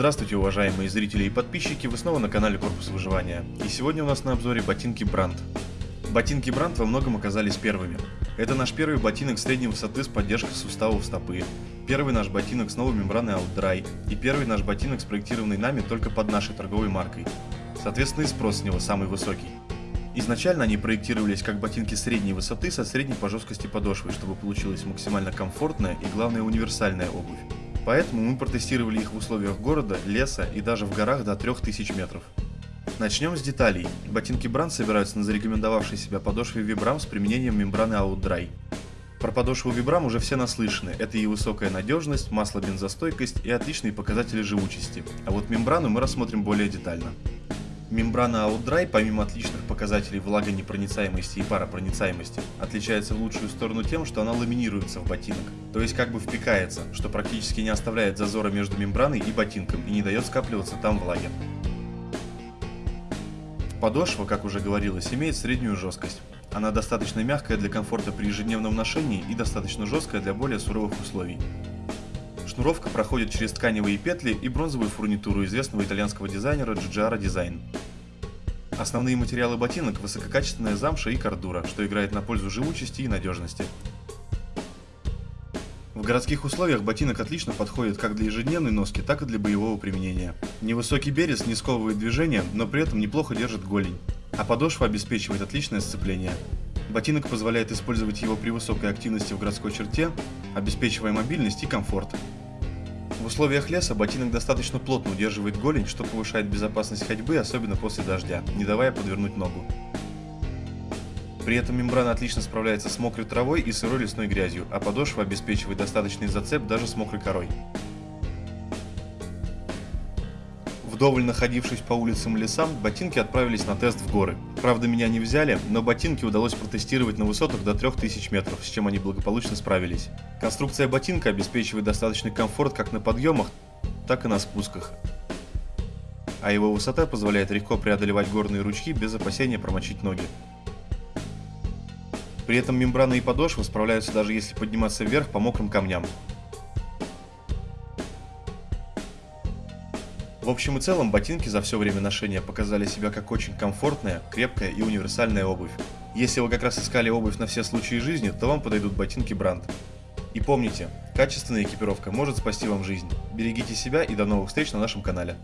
Здравствуйте, уважаемые зрители и подписчики, вы снова на канале Корпус Выживания. И сегодня у нас на обзоре ботинки Бранд. Ботинки Бранд во многом оказались первыми. Это наш первый ботинок средней высоты с поддержкой суставов стопы, первый наш ботинок с новой мембраной OutDry и первый наш ботинок, спроектированный нами только под нашей торговой маркой. Соответственно и спрос с него самый высокий. Изначально они проектировались как ботинки средней высоты со средней по жесткости подошвой, чтобы получилась максимально комфортная и главное универсальная обувь. Поэтому мы протестировали их в условиях города, леса и даже в горах до 3000 метров. Начнем с деталей. Ботинки Brand собираются на зарекомендовавшей себя подошве Vibram с применением мембраны OutDry. Про подошву Vibram уже все наслышаны. Это и высокая надежность, маслобензостойкость и отличные показатели живучести. А вот мембрану мы рассмотрим более детально. Мембрана OutDry, помимо отличных показателей влагонепроницаемости и паропроницаемости, отличается в лучшую сторону тем, что она ламинируется в ботинок, то есть как бы впекается, что практически не оставляет зазора между мембраной и ботинком и не дает скапливаться там влаги. Подошва, как уже говорилось, имеет среднюю жесткость. Она достаточно мягкая для комфорта при ежедневном ношении и достаточно жесткая для более суровых условий. Шнуровка проходит через тканевые петли и бронзовую фурнитуру известного итальянского дизайнера Giugiaro Design. Основные материалы ботинок – высококачественная замша и кордура, что играет на пользу живучести и надежности. В городских условиях ботинок отлично подходит как для ежедневной носки, так и для боевого применения. Невысокий берез не сковывает движение, но при этом неплохо держит голень, а подошва обеспечивает отличное сцепление. Ботинок позволяет использовать его при высокой активности в городской черте, обеспечивая мобильность и комфорт. В условиях леса ботинок достаточно плотно удерживает голень, что повышает безопасность ходьбы, особенно после дождя, не давая подвернуть ногу. При этом мембрана отлично справляется с мокрой травой и сырой лесной грязью, а подошва обеспечивает достаточный зацеп даже с мокрой корой. Вдоволь находившись по улицам и лесам, ботинки отправились на тест в горы. Правда, меня не взяли, но ботинки удалось протестировать на высотах до 3000 метров, с чем они благополучно справились. Конструкция ботинка обеспечивает достаточный комфорт как на подъемах, так и на спусках. А его высота позволяет легко преодолевать горные ручьи без опасения промочить ноги. При этом мембраны и подошвы справляются даже если подниматься вверх по мокрым камням. В общем и целом, ботинки за все время ношения показали себя как очень комфортная, крепкая и универсальная обувь. Если вы как раз искали обувь на все случаи жизни, то вам подойдут ботинки Бранд. И помните, качественная экипировка может спасти вам жизнь. Берегите себя и до новых встреч на нашем канале.